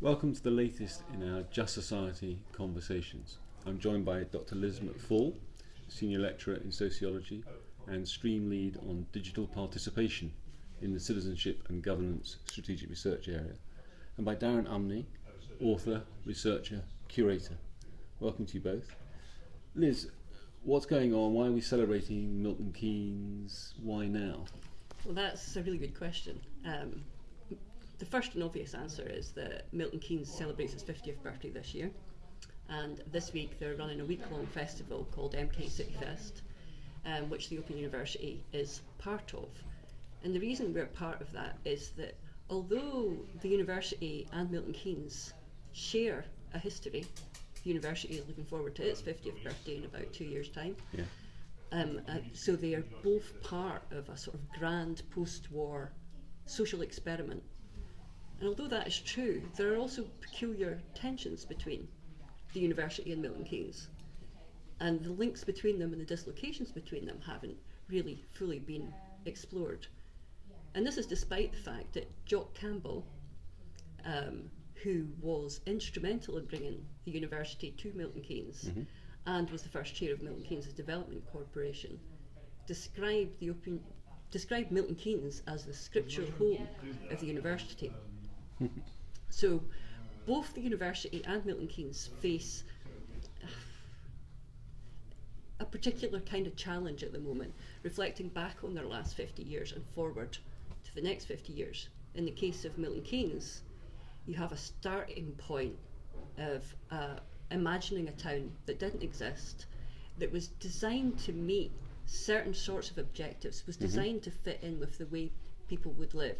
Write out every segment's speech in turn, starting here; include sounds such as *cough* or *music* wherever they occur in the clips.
Welcome to the latest in our Just Society conversations. I'm joined by Dr. Liz McFall, Senior Lecturer in Sociology and Stream Lead on Digital Participation in the Citizenship and Governance Strategic Research Area, and by Darren Umney, author, researcher, curator. Welcome to you both. Liz, what's going on? Why are we celebrating Milton Keynes? Why now? Well, that's a really good question. Um, the first and obvious answer is that Milton Keynes celebrates his 50th birthday this year. And this week they're running a week long festival called MK City Fest, um, which the Open University is part of. And the reason we're part of that is that although the university and Milton Keynes share a history, the university is looking forward to its 50th birthday in about two years' time. Yeah. Um, uh, so they are both part of a sort of grand post war social experiment. And although that is true, there are also peculiar tensions between the university and Milton Keynes. And the links between them and the dislocations between them haven't really fully been explored. And this is despite the fact that Jock Campbell, um, who was instrumental in bringing the university to Milton Keynes Mm-hmm. and was the first chair of Milton Keynes Development Corporation, described the described Milton Keynes as the scriptural home of the university. So, both the university and Milton Keynes face a particular kind of challenge at the moment, reflecting back on their last 50 years and forward to the next 50 years. In the case of Milton Keynes, you have a starting point of uh, imagining a town that didn't exist, that was designed to meet certain sorts of objectives, was designed to fit in with the way people would live.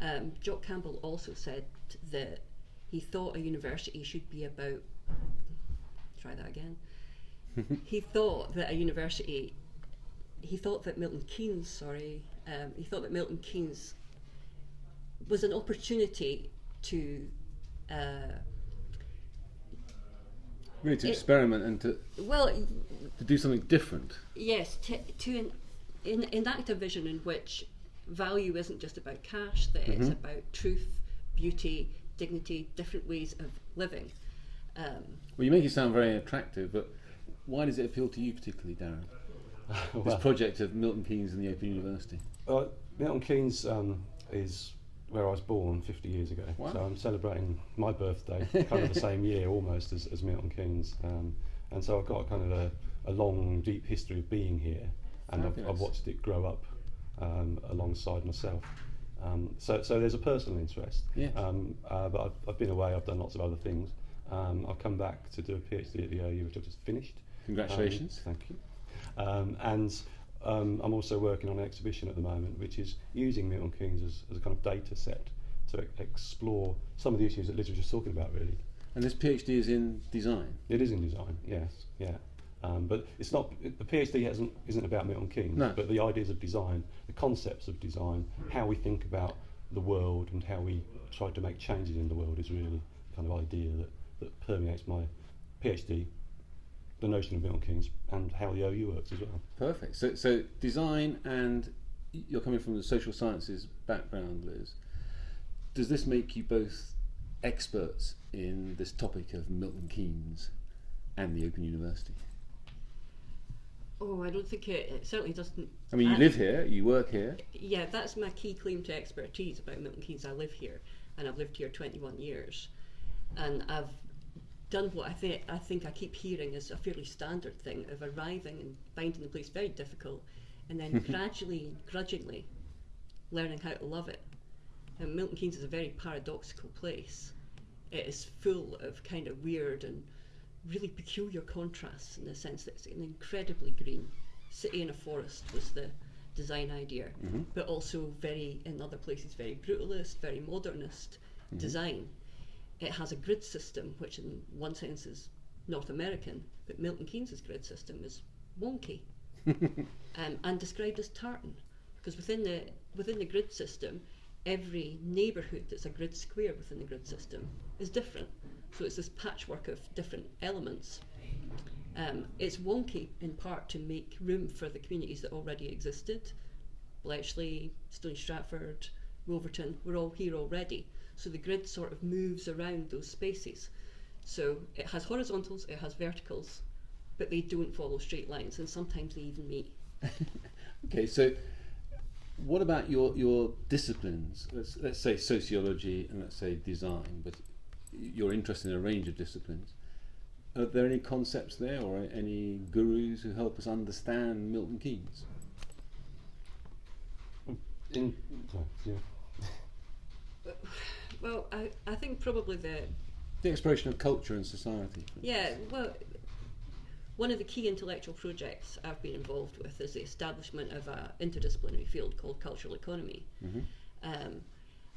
Um, Jock Campbell also said that he thought a university should be about. Try that again. *laughs* he thought that a university. He thought that Milton Keynes, sorry, um, he thought that Milton Keynes was an opportunity to uh, Really, to It- experiment and to, well, to do something different. yes, to, to en- en- enact a vision in which value isn't just about cash, that it's about truth, beauty, dignity, different ways of living. Um, Well, you make it sound very attractive, but why does it appeal to you particularly, Darren? *laughs* This project of Milton Keynes and the Open University. Uh, Milton Keynes um, is where I was born 50 years ago. Wow. So I'm celebrating my birthday *laughs* kind of the same year almost as, as Milton Keynes. Um, and so I've got kind of a, a long, deep history of being here. And I've, I've watched it grow up um, alongside myself. Um, so, so there's a personal interest. Yes. Um, uh, but I've, I've been away, I've done lots of other things. Um, I've come back to do a PhD at the OU, which I've just finished. Congratulations. Um, thank you. Um, and um, I'm also working on an exhibition at the moment, which is using Milton Keynes as, as a kind of data set to e- explore some of the issues that Liz was just talking about, really. And this PhD is in design. It is in design, yes, yeah. Um, but it's not, the PhD hasn't, isn't about Milton Keynes, No. but the ideas of design, the concepts of design, how we think about the world and how we try to make changes in the world is really the kind of idea that, that permeates my PhD, the notion of Milton Keynes, and how the OU works as well. Perfect. So, so design and you're coming from the social sciences background, Liz. Does this make you both experts in this topic of Milton Keynes and the Open University? Oh, I don't think it, it certainly doesn't. I mean, you I- live here, you work here. Yeah, that's my key claim to expertise about Milton Keynes. I live here, and I've lived here 21 years, and I've done what I think I think I keep hearing is a fairly standard thing of arriving and finding the place very difficult, and then *laughs* gradually, grudgingly, learning how to love it. And Milton Keynes is a very paradoxical place. It is full of kind of weird and really peculiar contrasts in the sense that it's an incredibly green city in a forest was the design idea, but also very in other places very brutalist, very modernist design. It has a grid system, which in one sense is North American, but Milton Keynes's grid system is wonky *laughs* um, and described as tartan, because within the within the grid system, every neighbourhood that's a grid square within the grid system is different. So it's this patchwork of different elements. Um, it's wonky in part to make room for the communities that already existed. Bletchley, Stony Stratford, Wolverton, we're all here already. So the grid sort of moves around those spaces. So it has horizontals, it has verticals, but they don't follow straight lines, and sometimes they even meet. *laughs* Okay, so what about your your disciplines? Let's let's say sociology and let's say design, but you're interested in a range of disciplines. Are there any concepts there, or any gurus who help us understand Milton Keynes? In, yeah. *laughs* Well, I, I think probably the The exploration of culture and society. Yeah, well, one of the key intellectual projects I've been involved with is the establishment of an interdisciplinary field called cultural economy. Mhm. Um,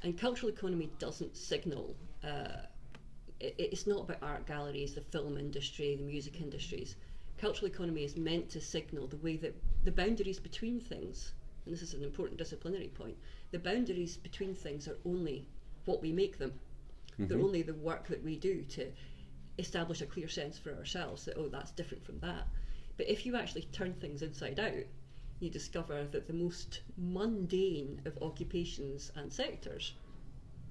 and cultural economy doesn't signal, uh, it, it's not about art galleries, the film industry, the music industries. Cultural economy is meant to signal the way that the boundaries between things, and this is an important disciplinary point, the boundaries between things are only what we make them. They're Mhm. only the work that we do to establish a clear sense for ourselves that, oh, that's different from that. But if you actually turn things inside out, you discover that the most mundane of occupations and sectors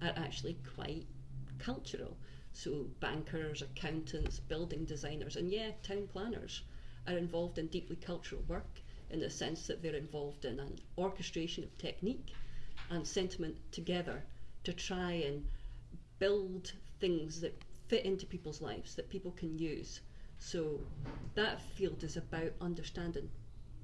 are actually quite cultural. So, bankers, accountants, building designers, and yeah, town planners are involved in deeply cultural work in the sense that they're involved in an orchestration of technique and sentiment together to try and build things that fit into people's lives that people can use. So that field is about understanding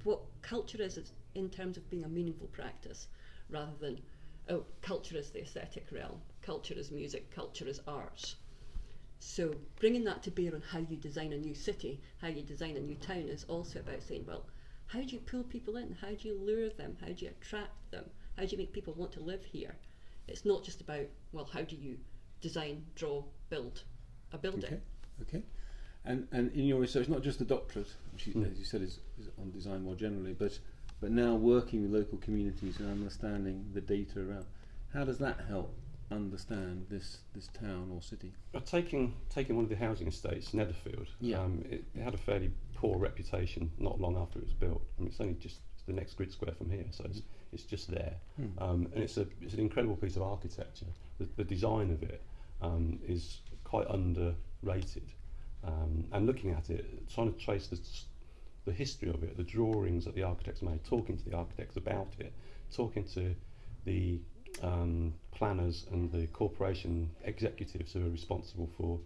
what culture is in terms of being a meaningful practice rather than, oh, culture is the aesthetic realm, culture is music, culture is arts. So bringing that to bear on how you design a new city, how you design a new town is also about saying, well, how do you pull people in? How do you lure them? How do you attract them? How do you make people want to live here? It's not just about, well, how do you design, draw, build a building? Okay, okay. And and in your research, not just the doctorate, which you, Mm. as you said is, is on design more generally, but but now working with local communities and understanding the data around. How does that help understand this this town or city? Taking taking one of the housing estates, Netherfield, Yeah. um, it, it had a fairly poor reputation not long after it was built. I mean, it's only just the next grid square from here, so it's, it's just there. Hmm. Um, and it's a it's an incredible piece of architecture. The, the design of it um, is quite underrated. Um, and looking at it, trying to trace the, the history of it, the drawings that the architects made, talking to the architects about it, talking to the um, planners and the corporation executives who are responsible for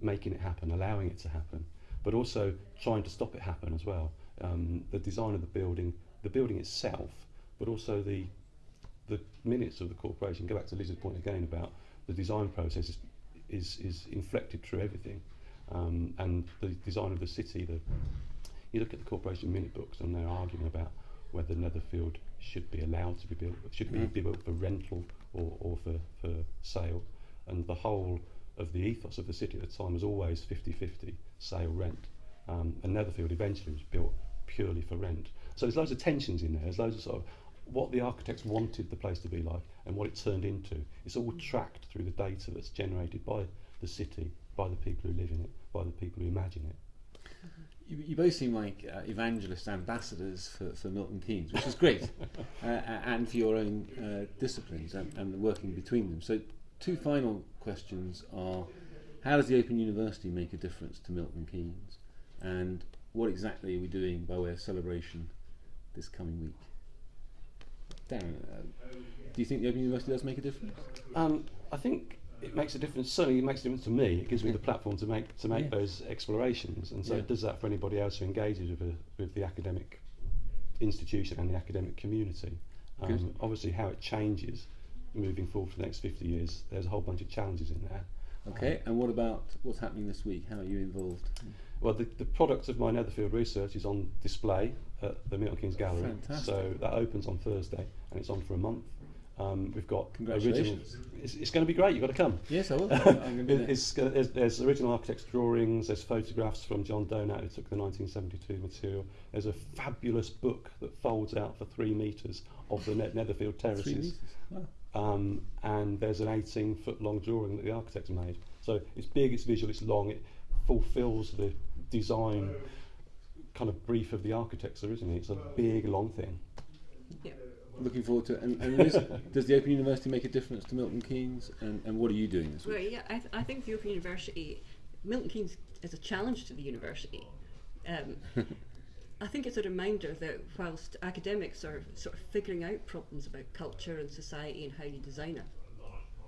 making it happen, allowing it to happen, but also trying to stop it happen as well. Um, the design of the building, the building itself, but also the the minutes of the corporation. Go back to Liz's point again about the design process is is, is inflected through everything, um, and the design of the city. The you look at the corporation minute books and they're arguing about whether Netherfield should be allowed to be built, should be, Mm. be built for rental or, or for, for sale, and the whole of the ethos of the city at the time was always 50-50 sale rent, um, and Netherfield eventually was built purely for rent. So there's loads of tensions in there. There's loads of sort of what the architects wanted the place to be like and what it turned into. It's all tracked through the data that's generated by the city, by the people who live in it, by the people who imagine it. You, you both seem like uh, evangelist ambassadors for, for Milton Keynes, which is great, *laughs* uh, and for your own uh, disciplines and, and the working between them. So, two final questions are: How does the Open University make a difference to Milton Keynes, and what exactly are we doing by way of celebration this coming week? Darren, uh, do you think the Open University does make a difference? Um, I think it makes a difference. Certainly, it makes a difference to me. It gives me the platform to make to make Yeah. those explorations, and so Yeah. it does that for anybody else who engages with, a, with the academic institution and the academic community. Um, obviously, how it changes moving forward for the next 50 years, there's a whole bunch of challenges in there. Okay, and what about what's happening this week? How are you involved? Well, the, the product of my Netherfield research is on display at the Milton Keynes Gallery. Fantastic. So that opens on Thursday and it's on for a month. Um, we've got Congratulations. Original, it's, it's going to be great. You've got to come. Yes, I will. *laughs* I'm going to be It- there. it's, there's, there's original architect's drawings, there's photographs from John Donat who took the 1972 material. There's a fabulous book that folds out for three metres of the Net Netherfield Three terraces. metres. Wow. Um, and there's an 18 foot long drawing that the architects made. So it's big, it's visual, it's long, it fulfills the design kind of brief of the architects originally. It's a big, long thing. Yeah. Looking forward to it. And, and Liz, *laughs* does the Open University make a difference to Milton Keynes? And, and what are you doing this Well, week? yeah, I, th- I think the Open University, Milton Keynes is a challenge to the university. Um, *laughs* I think it's a reminder that whilst academics are sort of figuring out problems about culture and society and how you design a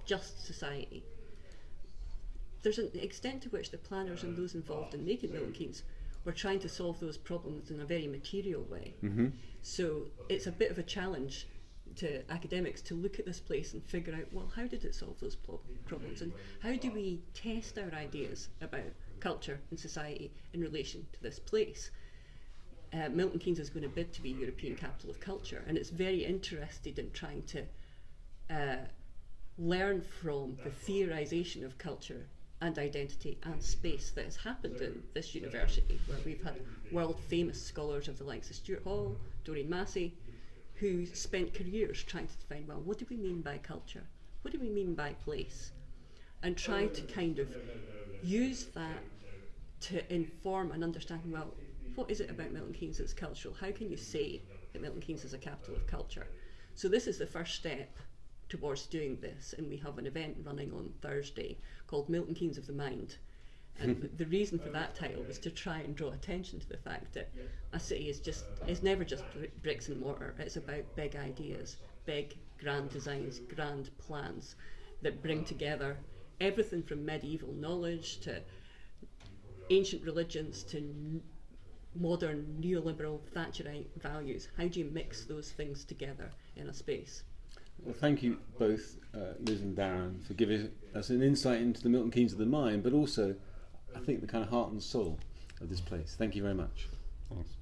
just society, there's an extent to which the planners and those involved in making Milton Keynes were trying to solve those problems in a very material way. Mm-hmm. So it's a bit of a challenge to academics to look at this place and figure out, well, how did it solve those plo- problems? And how do we test our ideas about culture and society in relation to this place? Uh, Milton Keynes is going to bid to be European Capital of Culture, and it's very interested in trying to uh, learn from the theorisation of culture and identity and space that has happened in this university, where we've had world famous scholars of the likes of Stuart Hall, Doreen Massey, who spent careers trying to define well, what do we mean by culture? What do we mean by place? And try to kind of use that to inform an understanding well, what is it about Milton Keynes that's cultural? How can you say that Milton Keynes is a capital of culture? So, this is the first step towards doing this, and we have an event running on Thursday called Milton Keynes of the Mind. And *laughs* the reason for that title was to try and draw attention to the fact that a city is just is never just bricks and mortar. It's about big ideas, big grand designs, grand plans that bring together everything from medieval knowledge to ancient religions to n- modern neoliberal Thatcherite values. How do you mix those things together in a space? Well, thank you both, uh, Liz and Darren, for giving us an insight into the Milton Keynes of the mind, but also, I think, the kind of heart and soul of this place. Thank you very much. Thanks.